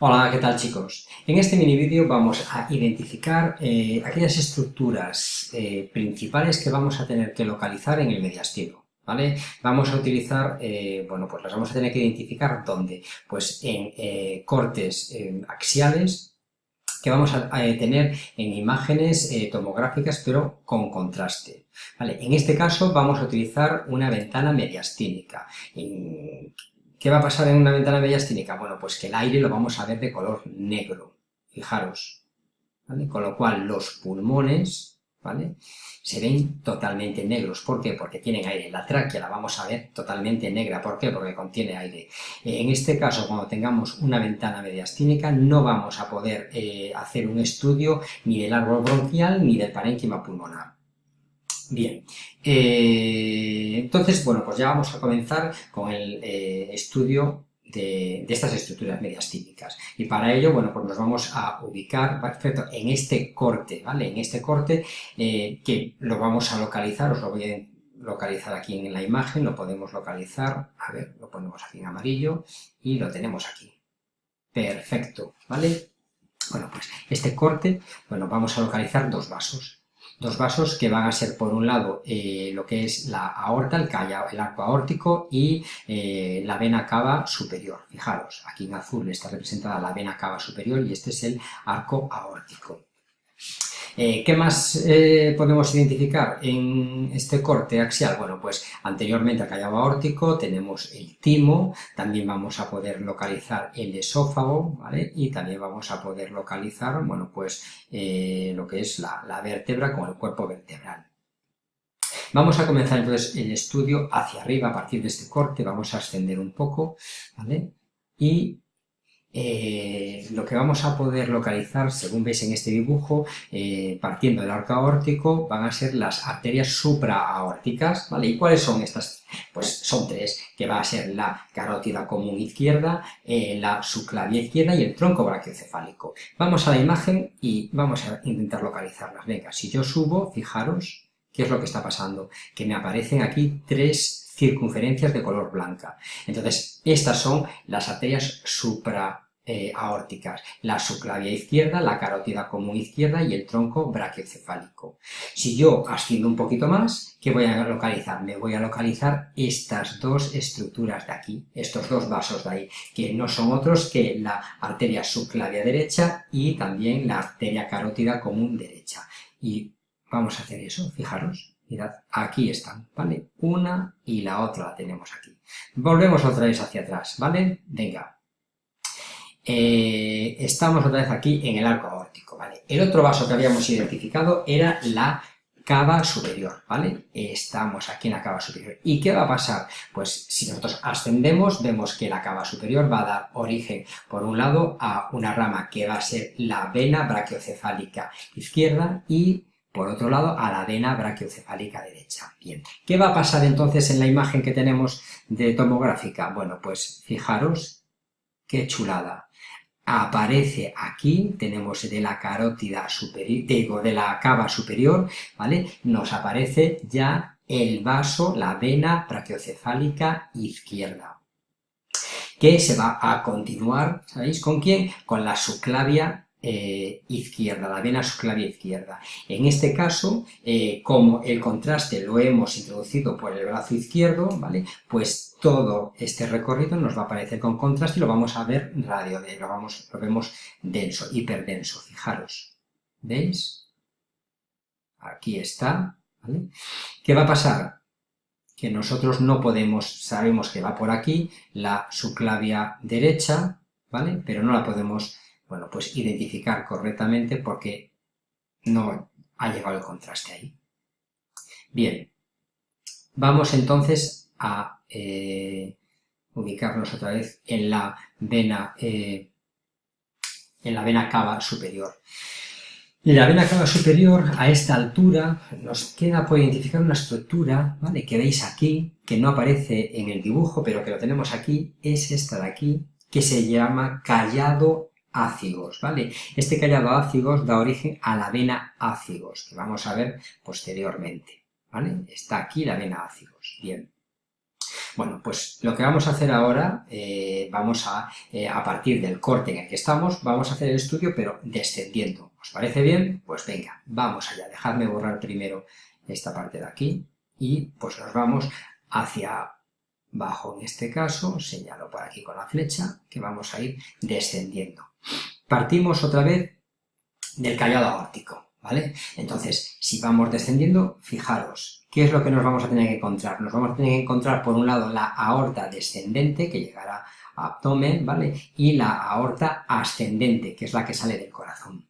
Hola, ¿qué tal chicos? En este mini vídeo vamos a identificar eh, aquellas estructuras eh, principales que vamos a tener que localizar en el mediastino. ¿Vale? Vamos a utilizar, eh, bueno, pues las vamos a tener que identificar ¿dónde? Pues en cortes axiales que vamos a, tener en imágenes tomográficas pero con contraste. ¿Vale? En este caso vamos a utilizar una ventana mediastínica. ¿Qué va a pasar en una ventana mediastínica? Bueno, pues que el aire lo vamos a ver de color negro, fijaros. Con lo cual los pulmones, ¿vale? Se ven totalmente negros. ¿Por qué? Porque tienen aire. La tráquea la vamos a ver totalmente negra. ¿Por qué? Porque contiene aire. En este caso, cuando tengamos una ventana mediastínica, no vamos a poder eh, hacer un estudio ni del árbol bronquial ni del parénquima pulmonar. Bien, eh, entonces, bueno, pues ya vamos a comenzar con el eh, estudio de, estas estructuras mediastínicas. Y para ello, bueno, pues nos vamos a ubicar, perfecto, en este corte, ¿vale? En este corte eh, que lo vamos a localizar, os lo voy a localizar aquí en la imagen, lo podemos localizar, a ver, lo ponemos aquí en amarillo y lo tenemos aquí. Perfecto, ¿vale? Bueno, pues este corte, bueno, vamos a localizar dos vasos dos vasos que van a ser por un lado eh, lo que es la aorta, el, el arco aórtico y eh, la vena cava superior. Fijaros, aquí en azul está representada la vena cava superior y este es el arco aórtico. Eh, ¿Qué más eh, podemos identificar en este corte axial? Bueno, pues anteriormente al callado aórtico tenemos el timo, también vamos a poder localizar el esófago, ¿vale? Y también vamos a poder localizar, bueno, pues eh, lo que es la, la vértebra con el cuerpo vertebral. Vamos a comenzar entonces el estudio hacia arriba a partir de este corte, vamos a ascender un poco, ¿vale? Y eh, lo que vamos a poder localizar, según veis en este dibujo, eh, partiendo del arco aórtico, van a ser las arterias supraaórticas, ¿vale? ¿Y cuáles son estas? Pues son tres, que va a ser la carótida común izquierda, eh, la subclavia izquierda y el tronco brachiocefálico. Vamos a la imagen y vamos a intentar localizarlas. Venga, si yo subo, fijaros, ¿qué es lo que está pasando? Que me aparecen aquí tres circunferencias de color blanca. Entonces, estas son las arterias supraaórticas, la subclavia izquierda, la carótida común izquierda y el tronco brachiocefálico. Si yo asciendo un poquito más, ¿qué voy a localizar? Me voy a localizar estas dos estructuras de aquí, estos dos vasos de ahí, que no son otros que la arteria subclavia derecha y también la arteria carótida común derecha. Y vamos a hacer eso, fijaros. Mirad, aquí están, ¿vale? Una y la otra la tenemos aquí. Volvemos otra vez hacia atrás, ¿vale? Venga. Eh, estamos otra vez aquí en el arco aórtico, ¿vale? El otro vaso que habíamos identificado era la cava superior, ¿vale? Estamos aquí en la cava superior. ¿Y qué va a pasar? Pues si nosotros ascendemos, vemos que la cava superior va a dar origen, por un lado, a una rama que va a ser la vena brachiocefálica izquierda y por otro lado, a la vena brachiocefálica derecha. Bien, ¿qué va a pasar entonces en la imagen que tenemos de tomográfica? Bueno, pues fijaros qué chulada. Aparece aquí, tenemos de la carótida superior, digo, de la cava superior, ¿vale? Nos aparece ya el vaso, la vena brachiocefálica izquierda que se va a continuar, ¿sabéis con quién? Con la subclavia eh, izquierda, la vena subclavia izquierda. En este caso, eh, como el contraste lo hemos introducido por el brazo izquierdo, ¿vale? Pues todo este recorrido nos va a aparecer con contraste y lo vamos a ver radio, lo, vamos, lo vemos denso, hiperdenso, fijaros. ¿Veis? Aquí está. ¿Qué va a pasar? Que nosotros no podemos, sabemos que va por aquí, la subclavia derecha, ¿vale? Pero no la podemos bueno, pues identificar correctamente porque no ha llegado el contraste ahí. Bien, vamos entonces a eh, ubicarnos otra vez en la vena, eh, en la vena cava superior. La vena cava superior, a esta altura, nos queda por identificar una estructura, ¿vale? Que veis aquí, que no aparece en el dibujo, pero que lo tenemos aquí, es esta de aquí, que se llama callado ácigos, ¿vale? Este callado ácigos da origen a la vena ácigos, que vamos a ver posteriormente, ¿vale? Está aquí la vena ácigos, bien. Bueno, pues lo que vamos a hacer ahora, eh, vamos a, eh, a partir del corte en el que estamos, vamos a hacer el estudio, pero descendiendo. ¿Os parece bien? Pues venga, vamos allá. Dejadme borrar primero esta parte de aquí y pues nos vamos hacia abajo en este caso, señalo por aquí con la flecha, que vamos a ir descendiendo. Partimos otra vez del callado aórtico. ¿vale? Entonces, si vamos descendiendo, fijaros, ¿qué es lo que nos vamos a tener que encontrar? Nos vamos a tener que encontrar, por un lado, la aorta descendente, que llegará a abdomen, ¿vale? Y la aorta ascendente, que es la que sale del corazón.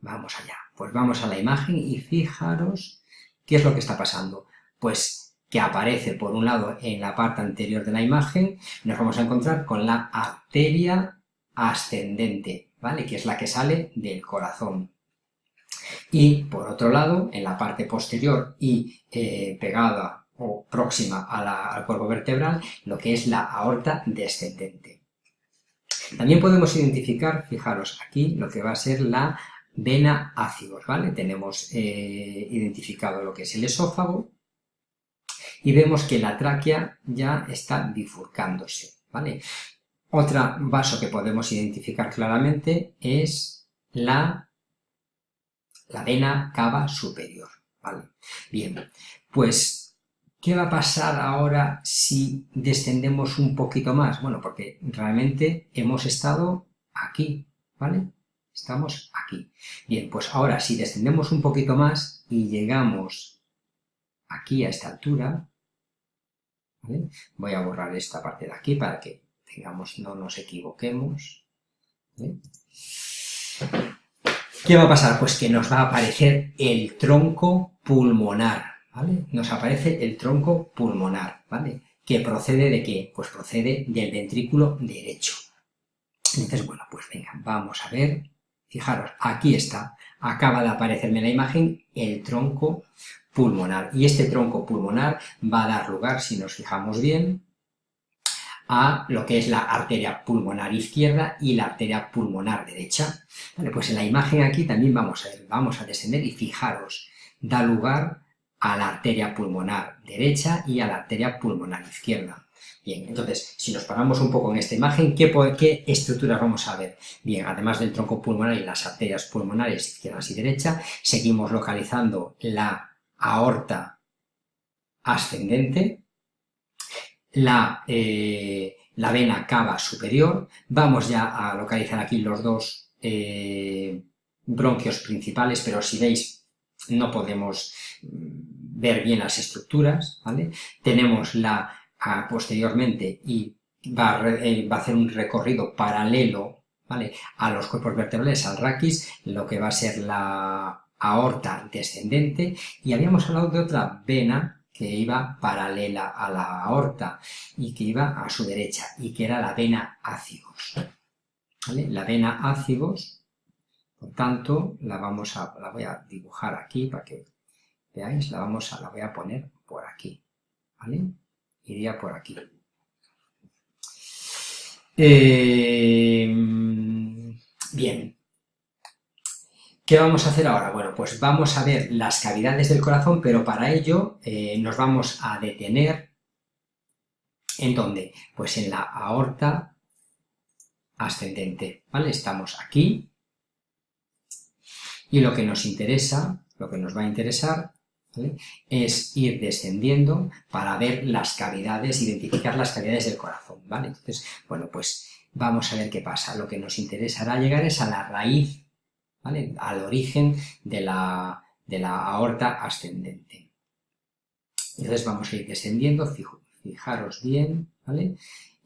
Vamos allá. Pues vamos a la imagen y fijaros qué es lo que está pasando. Pues que aparece, por un lado, en la parte anterior de la imagen, nos vamos a encontrar con la arteria ascendente, ¿vale? Que es la que sale del corazón. Y, por otro lado, en la parte posterior y eh, pegada o próxima al cuerpo vertebral, lo que es la aorta descendente. También podemos identificar, fijaros aquí, lo que va a ser la vena ácidos, ¿vale? Tenemos eh, identificado lo que es el esófago y vemos que la tráquea ya está bifurcándose, ¿vale? Otro vaso que podemos identificar claramente es la la vena cava superior, ¿vale? Bien, pues, ¿qué va a pasar ahora si descendemos un poquito más? Bueno, porque realmente hemos estado aquí, ¿vale? Estamos aquí. Bien, pues ahora si descendemos un poquito más y llegamos aquí a esta altura, voy a borrar esta parte de aquí para que tengamos, no nos equivoquemos. ¿Qué va a pasar? Pues que nos va a aparecer el tronco pulmonar, ¿vale? Nos aparece el tronco pulmonar, ¿vale? ¿Que procede de qué? Pues procede del ventrículo derecho. Entonces, bueno, pues venga, vamos a ver. Fijaros, aquí está, acaba de aparecerme en la imagen el tronco pulmonar. Y este tronco pulmonar va a dar lugar, si nos fijamos bien, a lo que es la arteria pulmonar izquierda y la arteria pulmonar derecha. pues en la imagen aquí también vamos a, vamos a descender y fijaros, da lugar a la arteria pulmonar derecha y a la arteria pulmonar izquierda. Bien, entonces, si nos paramos un poco en esta imagen, ¿qué, ¿qué, estructuras vamos a ver? Bien, además del tronco pulmonar y las arterias pulmonares izquierdas y derecha, seguimos localizando la aorta ascendente, la, eh, la vena cava superior, vamos ya a localizar aquí los dos eh, bronquios principales, pero si veis no podemos mm, ver bien las estructuras, ¿vale? Tenemos la posteriormente y va a, eh, va a, hacer un recorrido paralelo, ¿vale? A los cuerpos vertebrales, al raquis, lo que va a ser la aorta descendente, y habíamos hablado de otra vena que iba paralela a la aorta y que iba a su derecha y que era la vena ácigos. La vena ácigos, por tanto, la, vamos a, la voy a dibujar aquí para que veáis, la, vamos a, la voy a poner por aquí, ¿vale? Iría por aquí. Eh, bien, ¿Qué vamos a hacer ahora? Bueno, pues vamos a ver las cavidades del corazón, pero para ello eh, nos vamos a detener ¿en dónde? Pues en la aorta ascendente, ¿vale? Estamos aquí y lo que nos interesa, lo que nos va a interesar es ir descendiendo para ver las cavidades, identificar las cavidades del corazón, ¿vale? Entonces, bueno, pues vamos a ver qué pasa. Lo que nos interesará llegar es a la raíz al origen de la, aorta ascendente. Entonces vamos a ir descendiendo, fijaros bien, ¿vale?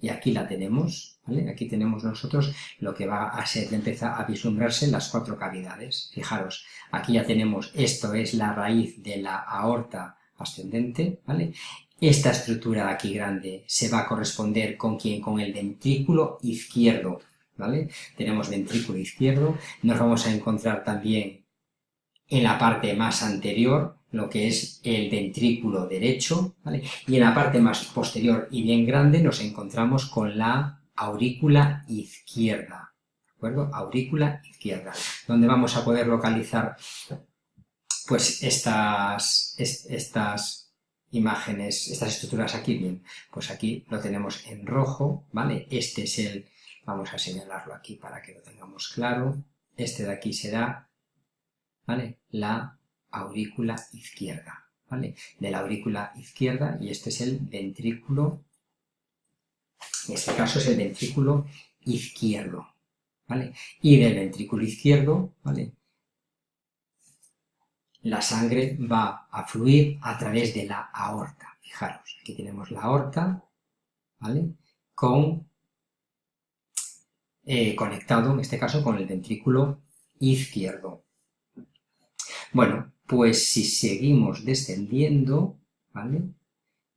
Y aquí la tenemos, ¿vale? Aquí tenemos nosotros lo que va a ser, empieza a vislumbrarse las cuatro cavidades. Fijaros, aquí ya tenemos, esto es la raíz de la aorta ascendente, ¿vale? Esta estructura de aquí grande se va a corresponder con quién? Con el ventrículo izquierdo, ¿vale? Tenemos ventrículo izquierdo, nos vamos a encontrar también en la parte más anterior lo que es el ventrículo derecho, ¿vale? Y en la parte más posterior y bien grande nos encontramos con la aurícula izquierda, ¿de acuerdo? Aurícula izquierda, donde vamos a poder localizar pues estas, estas imágenes, estas estructuras aquí, bien, pues aquí lo tenemos en rojo, ¿vale? Este es el, vamos a señalarlo aquí para que lo tengamos claro, este de aquí será, ¿vale? La aurícula izquierda, ¿vale? De la aurícula izquierda y este es el ventrículo, en este caso es el ventrículo izquierdo, ¿vale? Y del ventrículo izquierdo, ¿vale? La sangre va a fluir a través de la aorta. Fijaros, aquí tenemos la aorta, ¿vale? Con, eh, conectado, en este caso, con el ventrículo izquierdo. Bueno, pues si seguimos descendiendo, ¿vale?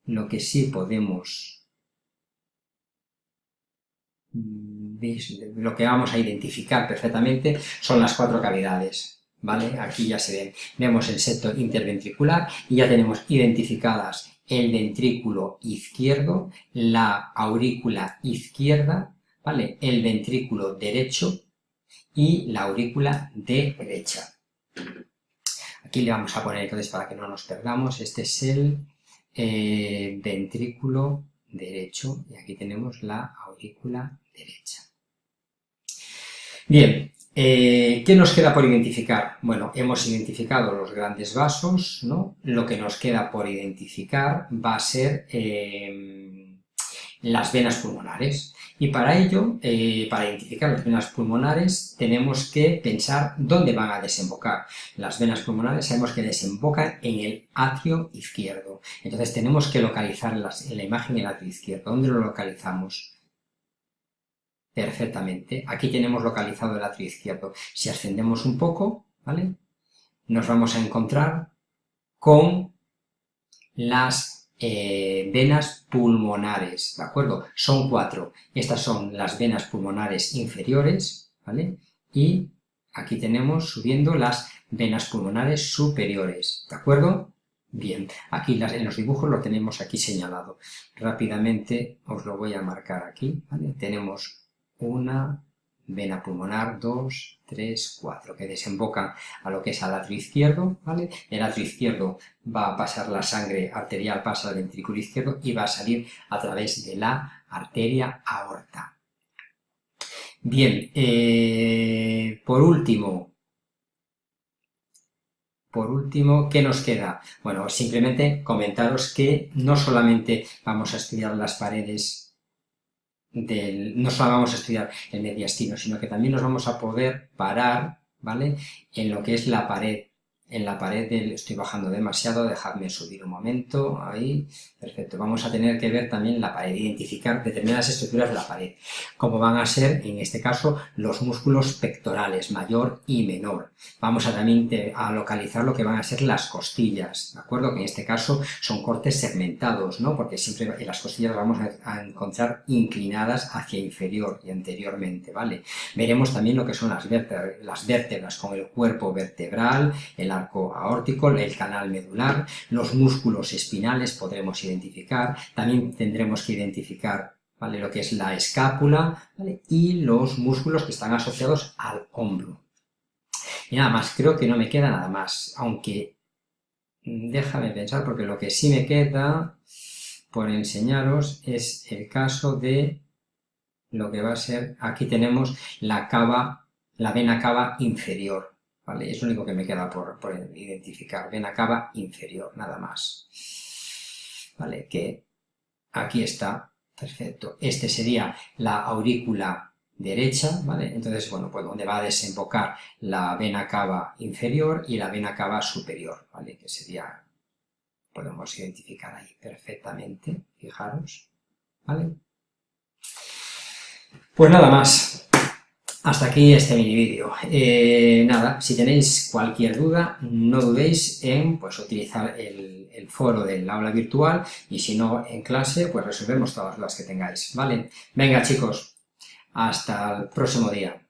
Lo que sí podemos lo que vamos a identificar perfectamente son las cuatro cavidades, ¿vale? Aquí ya se ven, vemos el septo interventricular y ya tenemos identificadas el ventrículo izquierdo, la aurícula izquierda, ¿vale? El ventrículo derecho y la aurícula derecha. Aquí le vamos a poner entonces para que no nos perdamos, este es el eh, ventrículo derecho y aquí tenemos la aurícula derecha. Bien, eh, ¿qué nos queda por identificar? Bueno, hemos identificado los grandes vasos, ¿no? Lo que nos queda por identificar va a ser eh, las venas pulmonares. Y para ello, eh, para identificar las venas pulmonares, tenemos que pensar dónde van a desembocar. Las venas pulmonares sabemos que desembocan en el atrio izquierdo. Entonces tenemos que localizar en la imagen el atrio izquierdo. ¿Dónde lo localizamos? Perfectamente. Aquí tenemos localizado el atrio izquierdo. Si ascendemos un poco, ¿vale? Nos vamos a encontrar con las eh, venas pulmonares, ¿de acuerdo? Son cuatro. Estas son las venas pulmonares inferiores, ¿vale? Y aquí tenemos subiendo las venas pulmonares superiores, ¿de acuerdo? Bien, aquí en los dibujos lo tenemos aquí señalado. Rápidamente os lo voy a marcar aquí, ¿vale? Tenemos una, vena pulmonar 2, 3, 4, que desembocan a lo que es al atrio izquierdo, ¿vale? El atrio izquierdo va a pasar la sangre arterial, pasa al ventrículo izquierdo y va a salir a través de la arteria aorta. Bien, eh, por último, por último, ¿qué nos queda? Bueno, simplemente comentaros que no solamente vamos a estudiar las paredes no solo vamos a estudiar el mediastino, sino que también nos vamos a poder parar, ¿vale?, en lo que es la pared en la pared estoy bajando demasiado, dejadme subir un momento, ahí, perfecto, vamos a tener que ver también la pared, identificar determinadas estructuras de la pared, como van a ser, en este caso, los músculos pectorales, mayor y menor. Vamos a también a localizar lo que van a ser las costillas, ¿de acuerdo? Que en este caso son cortes segmentados, ¿no? Porque siempre en las costillas vamos a encontrar inclinadas hacia inferior y anteriormente, ¿vale? Veremos también lo que son las vértebras, las vértebras con el cuerpo vertebral, el arco aórtico, el canal medular, los músculos espinales podremos identificar, también tendremos que identificar ¿vale? lo que es la escápula y los músculos que están asociados al hombro. Y nada más, creo que no me queda nada más, aunque déjame pensar porque lo que sí me queda por enseñaros es el caso de lo que va a ser, aquí tenemos la cava, la vena cava inferior, es lo único que me queda por, identificar. Vena cava inferior, nada más. ¿Vale? Que aquí está, perfecto. Este sería la aurícula derecha, ¿vale? Entonces, bueno, pues donde va a desembocar la vena cava inferior y la vena cava superior, ¿vale? Que sería, podemos identificar ahí perfectamente, fijaros, ¿vale? Pues nada más. Hasta aquí este mini vídeo. Eh, nada, si tenéis cualquier duda, no dudéis en pues, utilizar el, el, foro del aula virtual y si no en clase, pues resolvemos todas las que tengáis, ¿vale? Venga chicos, hasta el próximo día.